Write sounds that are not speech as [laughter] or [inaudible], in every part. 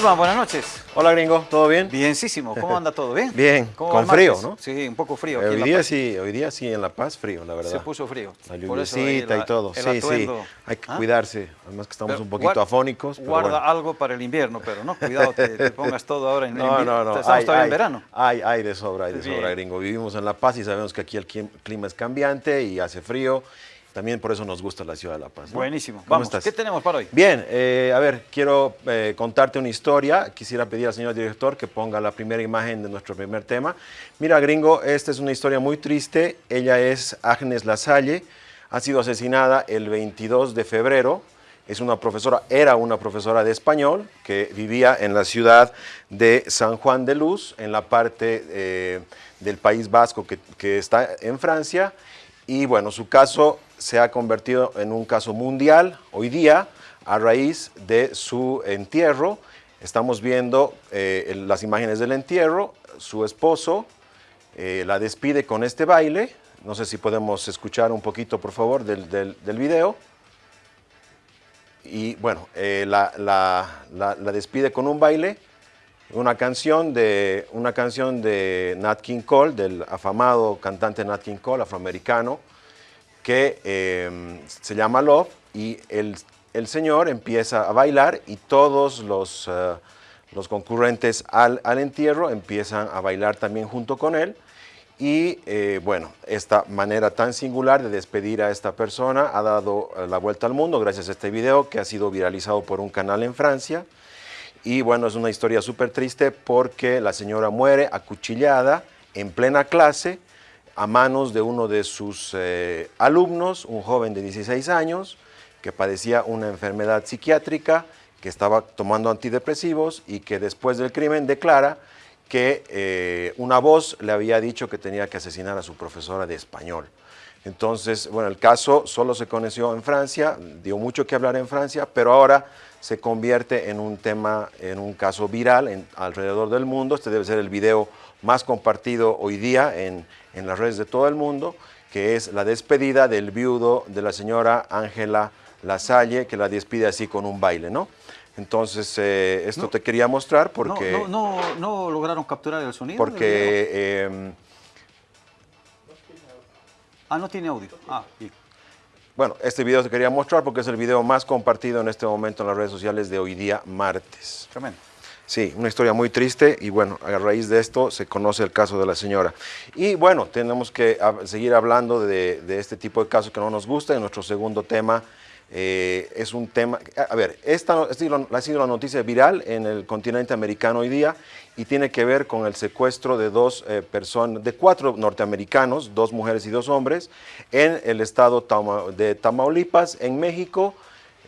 Buenas noches. Hola gringo, ¿todo bien? Bienísimo. ¿Cómo anda todo? ¿Bien? [laughs] Bien, ¿Cómo con frío? ¿no? Sí, un poco frío. Aquí en hoy La día Paz. sí, hoy día sí en La Paz frío, la verdad. Se puso frío. La la- y todo. el Sí, sí. Hay que ¿Ah? cuidarse. Además que estamos Pero un poquito afónicos. pero Guarda bueno. algo para el invierno, pero no, cuidado, te, te [laughs] pongas todo ahora en No, invierno. no, no. Estamos hay, todavía hay, en verano. Hay, hay de sobra, hay de Bien. sobra, gringo. Vivimos en La Paz y sabemos que aquí el clim- clima es cambiante y hace frío. También por eso nos gusta la ciudad de La Paz. ¿no? Buenísimo. ¿Cómo Vamos, estás? ¿qué tenemos para hoy? Bien, eh, a ver, quiero eh, contarte una historia. Quisiera pedir al señor director que ponga la primera imagen de nuestro primer tema. Mira, gringo, esta es una historia muy triste. Ella es Agnes Lasalle. Ha sido asesinada el 22 de febrero. Es una profesora, era una profesora de español que vivía en la ciudad de San Juan de Luz, en la parte eh, del País Vasco que, que está en Francia. Y bueno, su caso se ha convertido en un caso mundial hoy día a raíz de su entierro. Estamos viendo eh, las imágenes del entierro. Su esposo eh, la despide con este baile. No sé si podemos escuchar un poquito, por favor, del, del- video. Y bueno, eh, la- la- la despide con un baile, una canción de, una canción de Nat King Cole, del afamado cantante Nat King Cole, afroamericano, que eh, se llama Love, y el, el señor empieza a bailar y todos los, eh, los concurrentes al, al entierro empiezan a bailar también junto con él. Y eh, bueno, esta manera tan singular de despedir a esta persona ha dado eh, la vuelta al mundo gracias a este video que ha sido viralizado por un canal en Francia. Y bueno, es una historia súper triste porque la señora muere acuchillada en plena clase a manos de uno de sus eh, alumnos, un joven de 16 años que padecía una enfermedad psiquiátrica, que estaba tomando antidepresivos y que después del crimen declara que eh, una voz le había dicho que tenía que asesinar a su profesora de español. Entonces, bueno, el caso solo se conoció en Francia, dio mucho que hablar en Francia, pero ahora se convierte en un tema, en un caso viral en- alrededor del mundo. Este debe ser el video más compartido hoy día en, en las redes de todo el mundo, que es la despedida del viudo de la señora Ángela Lasalle, que la despide así con un baile, ¿no? Entonces, eh, esto No. te quería mostrar No, porque... no, no, no lograron capturar el sonido. porque Ah, no tiene audio. Ah, bien. Bueno, este video te quería mostrar porque es el video más compartido en este momento en las redes sociales de hoy día martes. Tremendo. Sí, una historia muy triste y bueno, a raíz de esto se conoce el caso de la señora. Y bueno, tenemos que seguir hablando de, de este tipo de casos que no nos gusta. Y nuestro segundo tema eh, es un tema, a ver, esta ha sido- la noticia viral en el continente americano hoy día y tiene que ver con el secuestro de dos personas, de cuatro norteamericanos, dos mujeres y dos hombres, en el estado de Tamaulipas, en México.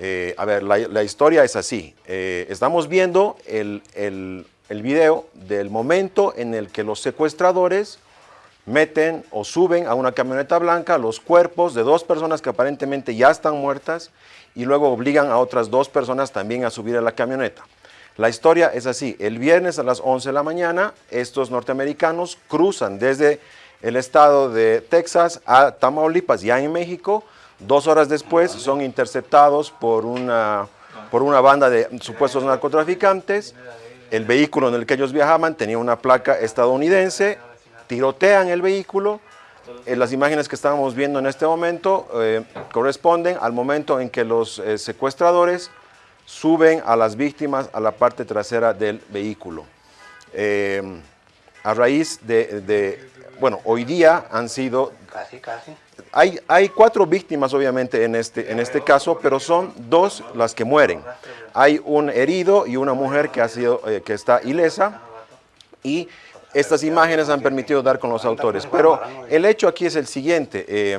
Eh, a ver, la, la historia es así. Eh, estamos viendo el, el, el video del momento en el que los secuestradores meten o suben a una camioneta blanca los cuerpos de dos personas que aparentemente ya están muertas y luego obligan a otras dos personas también a subir a la camioneta. La historia es así. El viernes a las 11 de la mañana, estos norteamericanos cruzan desde el estado de Texas a Tamaulipas, ya en México. Dos horas después son interceptados por una, por una banda de supuestos narcotraficantes. El vehículo en el que ellos viajaban tenía una placa estadounidense. Tirotean el vehículo. Eh, las imágenes que estábamos viendo en este momento eh, corresponden al momento en que los eh, secuestradores suben a las víctimas a la parte trasera del vehículo. Eh, a raíz de, de- bueno, hoy día han sido, Casi, casi. hay, hay cuatro víctimas obviamente en este, en este caso, pero son dos las que mueren. Hay un herido y una mujer que, ha sido, eh, que está ilesa y estas imágenes han permitido dar con los autores. Pero el hecho aquí es el siguiente. eh,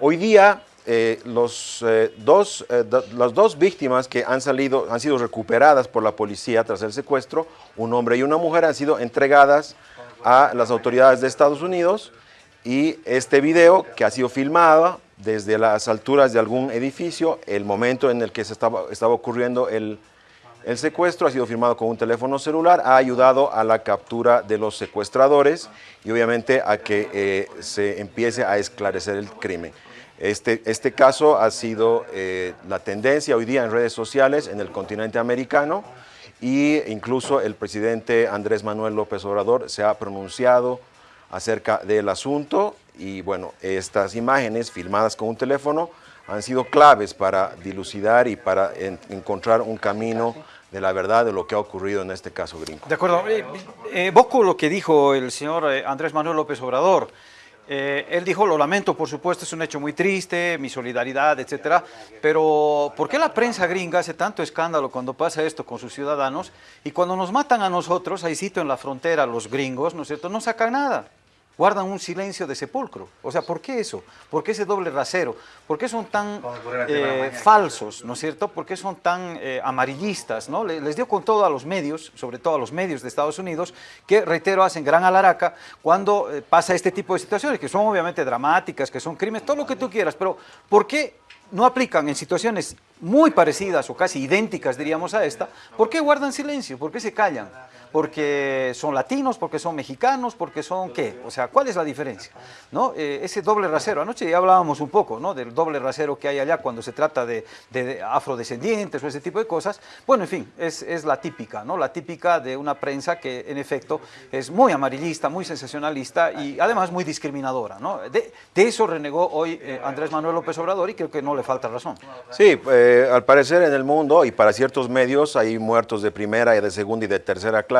hoy día eh, los, eh, dos, do- las dos víctimas que han, salido, han sido recuperadas por la policía tras el secuestro, un hombre y una mujer, han sido entregadas a las autoridades de Estados Unidos y este video que ha sido filmado desde las alturas de algún edificio, el momento en el que se estaba, estaba ocurriendo el, el secuestro ha sido firmado con un teléfono celular, ha ayudado a la captura de los secuestradores y obviamente a que eh, se empiece a esclarecer el crimen. Este, este caso ha sido eh, la tendencia hoy día en redes sociales en el continente americano y incluso el presidente Andrés Manuel López Obrador se ha pronunciado acerca del asunto y bueno, estas imágenes filmadas con un teléfono han sido claves para dilucidar y para encontrar un camino de la verdad de lo que ha ocurrido en este caso gringo. De acuerdo. Eh, eh lo que dijo el señor eh, Andrés Manuel López Obrador. Eh, él dijo, lo lamento, por supuesto, es un hecho muy triste, mi solidaridad, etcétera, pero ¿por qué la prensa gringa hace tanto escándalo cuando pasa esto con sus ciudadanos y cuando nos matan a nosotros, ahí sitio en la frontera, los gringos, ¿no es cierto?, no sacan nada? Guardan un silencio de sepulcro. O sea, ¿por qué eso? ¿Por qué ese doble rasero? ¿Por qué son tan eh, falsos, ¿no es cierto? ¿Por qué son tan eh, amarillistas? ¿no? Les dio con todo a los medios, sobre todo a los medios de Estados Unidos, que, reitero, hacen gran alaraca cuando eh, pasa este tipo de situaciones, que son obviamente dramáticas, que son crímenes, todo lo que tú quieras, pero ¿por qué no aplican en situaciones muy parecidas o casi idénticas, diríamos, a esta, ¿por qué guardan silencio? ¿Por qué se callan? Porque son latinos, porque son mexicanos, porque son qué, o sea, ¿cuál es la diferencia? ¿No? Eh, ese doble rasero, anoche ya hablábamos un poco ¿no? del doble rasero que hay allá cuando se trata de, afrodescendientes o ese tipo de cosas, bueno, en fin, es, es, la típica, ¿no? la típica de una prensa que en efecto es muy amarillista, muy sensacionalista y además muy discriminadora. ¿no? De, eso renegó hoy eh, Andrés Manuel López Obrador y creo que no le falta razón. Sí, eh, al parecer en el mundo y para ciertos medios hay muertos de primera y de segunda y de tercera clase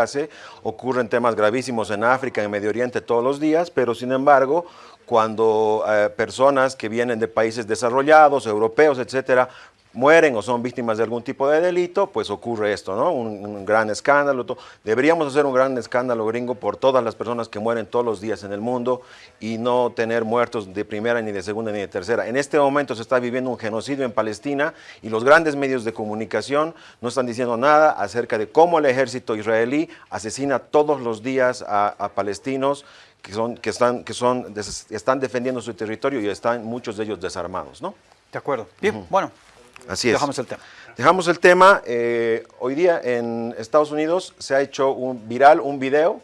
ocurren temas gravísimos en África, en Medio Oriente todos los días, pero sin embargo, cuando eh, personas que vienen de países desarrollados, europeos, etcétera, mueren o son víctimas de algún tipo de delito, pues ocurre esto, ¿no? Un, gran escándalo. Deberíamos hacer un gran escándalo gringo por todas las personas que mueren todos los días en el mundo y no tener muertos de primera, ni de segunda, ni de tercera. En este momento se está viviendo un genocidio en Palestina y los grandes medios de comunicación no están diciendo nada acerca de cómo el ejército israelí asesina todos los días a, palestinos que, son, que, están, que son, están defendiendo su territorio y están muchos de ellos desarmados, ¿no? De acuerdo. Bien, bueno, Así es. Dejamos el tema. Dejamos el tema. Eh, hoy día en Estados Unidos se ha hecho un viral un video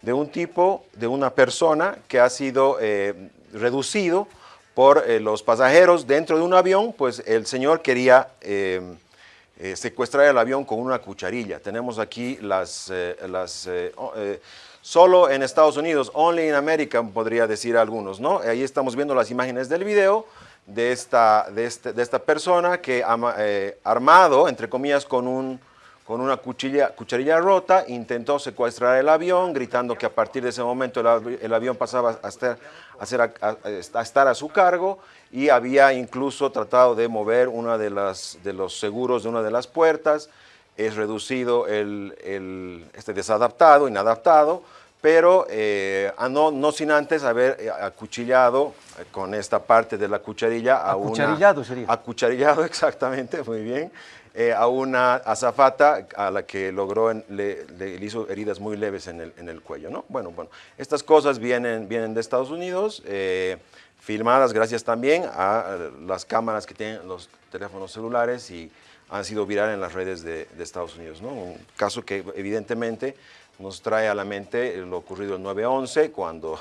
de un tipo, de una persona que ha sido eh, reducido por eh, los pasajeros dentro de un avión, pues el señor quería secuestrar el avión con una cucharilla. Tenemos aquí las, las solo en Estados Unidos, only in America, podría decir algunos, ¿no? Ahí estamos viendo las imágenes del video de esta, de este, de esta persona que eh, armado, entre comillas, con, un, con una cuchilla, cucharilla rota, intentó secuestrar el avión, gritando que a partir de ese momento el, avión pasaba a estar a, estar a su cargo y había incluso tratado de mover una de, de los seguros de una de las puertas, es reducido el, el este desadaptado, inadaptado, pero eh, no, no, sin antes haber eh, acuchillado eh, con esta parte de la cucharilla a ¿Acucharillado sería? Acucharillado, [laughs] exactamente, muy bien, a una azafata a la que logró, le, hizo heridas muy leves en el, en el, cuello, ¿no? Bueno, bueno, estas cosas vienen, vienen de Estados Unidos, filmadas gracias también a las cámaras que tienen los teléfonos celulares y han sido virales en las redes de, de Estados Unidos, ¿no? Un caso que evidentemente nos trae a la mente lo ocurrido el 9-11, cuando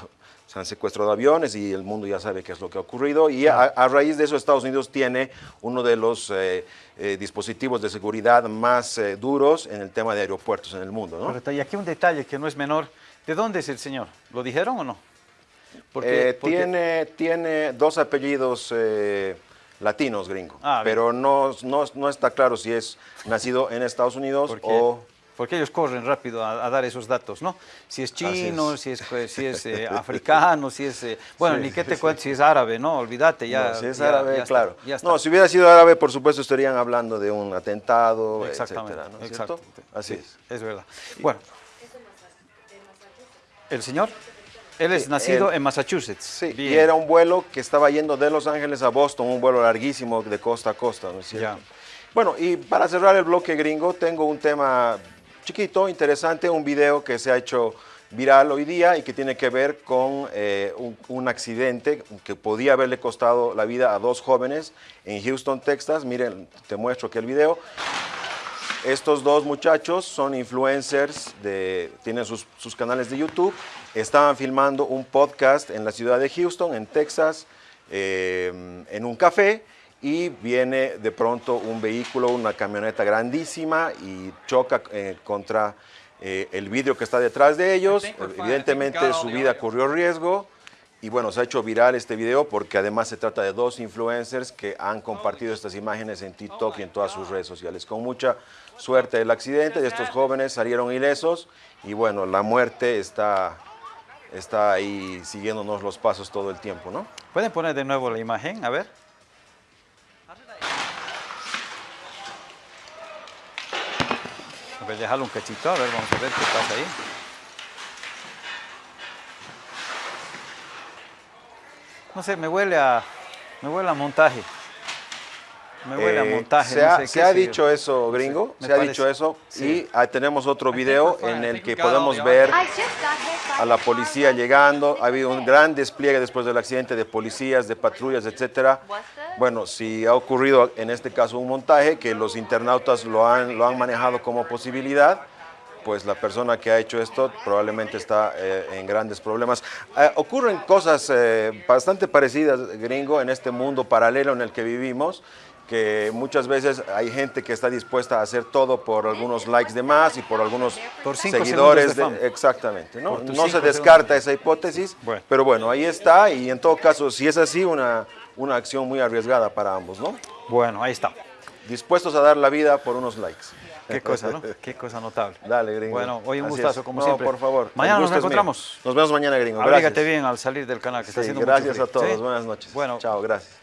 se han secuestrado aviones y el mundo ya sabe qué es lo que ha ocurrido. Y a, raíz de eso Estados Unidos tiene uno de los eh, eh, dispositivos de seguridad más eh, duros en el tema de aeropuertos en el mundo. ¿no? Correcto. Y aquí un detalle que no es menor. ¿De dónde es el señor? ¿Lo dijeron o no? Porque, Tiene, tiene dos apellidos latinos, gringo. Ah, pero no, no, no, está claro si es nacido en Estados Unidos o porque ellos corren rápido a, dar esos datos, ¿no? Si es chino, si es, pues, si es eh, [laughs] africano, si es... Eh, bueno, ni qué te cuento, si es árabe, ¿no? Olvídate, ya... si es árabe, claro. no, si hubiera sido árabe, por supuesto, estarían hablando de un atentado, Exactamente, etcétera, ¿no? Exacto. Así es. Es verdad. Bueno. ¿El señor? Él es nacido en Massachusetts. Sí, y era un vuelo que estaba yendo de Los Ángeles a Boston, un vuelo larguísimo de costa a costa, ¿no es cierto? Bueno, y para cerrar el bloque gringo, tengo un tema chiquito, interesante, un video que se ha hecho viral hoy día y que tiene que ver con eh, un, accidente que podía haberle costado la vida a dos jóvenes en Houston, Texas. Miren, te muestro aquí el video. Estos dos muchachos son influencers, de, tienen sus, canales de YouTube, estaban filmando un podcast en la ciudad de Houston, en Texas, eh, en un café, y viene de pronto un vehículo, una camioneta grandísima y choca eh, contra eh, el vidrio que está detrás de ellos. Evidentemente su vida corrió riesgo y bueno, se ha hecho viral este video porque además se trata de dos influencers que han compartido estas imágenes en TikTok y en todas sus redes sociales. Con mucha suerte del accidente, de estos jóvenes salieron ilesos y bueno, la muerte está, está ahí siguiéndonos los pasos todo el tiempo, ¿no? ¿Pueden poner de nuevo la imagen? A ver. Ver, déjalo un cachito, a ver, vamos a ver qué pasa ahí. No sé, me huele a, me huele a montaje. Me huele a Eh, montaje. Se no ha, sé se qué ha sé yo. dicho eso, gringo, se ha parece. dicho eso Sí. y ah, tenemos otro video en el que podemos ver a la policía llegando, ha habido un gran despliegue después del accidente de policías, de patrullas, etcétera. Bueno, si ha ocurrido en este caso un montaje que los internautas lo han, lo han manejado como posibilidad, pues la persona que ha hecho esto probablemente está eh, en grandes problemas. Eh, ocurren cosas eh, bastante parecidas, gringo, en este mundo paralelo en el que vivimos, que muchas veces hay gente que está dispuesta a hacer todo por algunos likes de más y por algunos Por seguidores. de de- exactamente, ¿no? No se descarta esa hipótesis, Bueno. pero bueno, ahí está y en todo caso, si es así, una, una acción muy arriesgada para ambos, ¿no? Bueno, ahí está. Dispuestos a dar la vida por unos likes. Qué cosa, ¿no? [laughs] Qué cosa notable. Dale, gringo. Bueno, hoy un Así gustazo, es. como No, siempre. por favor. Mañana nos encontramos. Nos vemos mañana, gringo. Abrígate Gracias. bien al salir del canal, que está Sí, haciendo mucho gracias a todos. ¿Sí? Buenas noches. Bueno, Chao, gracias.